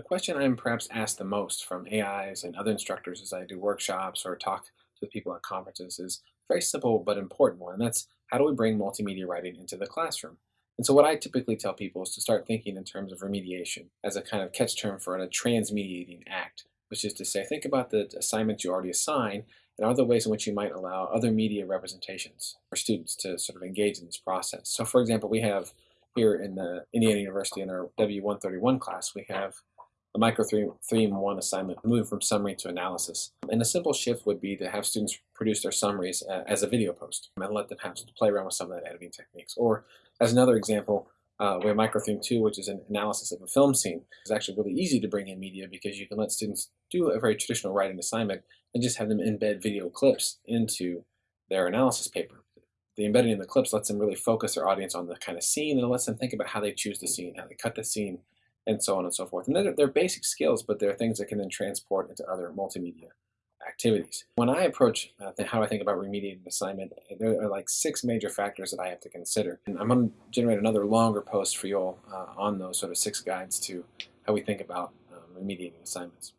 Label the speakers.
Speaker 1: question I'm perhaps asked the most from AIs and other instructors as I do workshops or talk to people at conferences is a very simple but important one, and that's how do we bring multimedia writing into the classroom? And so what I typically tell people is to start thinking in terms of remediation as a kind of catch term for a transmediating act, which is to say, think about the assignments you already assign and other ways in which you might allow other media representations for students to sort of engage in this process. So for example, we have here in the Indiana University in our W131 class, we have a micro 3, 3 in 1 assignment moving from summary to analysis. And a simple shift would be to have students produce their summaries uh, as a video post and let them have to play around with some of that editing techniques. Or as another example, uh, we have Microtheme 2, which is an analysis of a film scene. It's actually really easy to bring in media because you can let students do a very traditional writing assignment and just have them embed video clips into their analysis paper. The embedding in the clips lets them really focus their audience on the kind of scene and lets them think about how they choose the scene, how they cut the scene, and so on and so forth. And they're, they're basic skills, but they're things that can then transport into other multimedia activities. When I approach uh, how I think about remediating an assignment, there are like six major factors that I have to consider. And I'm going to generate another longer post for you all uh, on those sort of six guides to how we think about um, remediating assignments.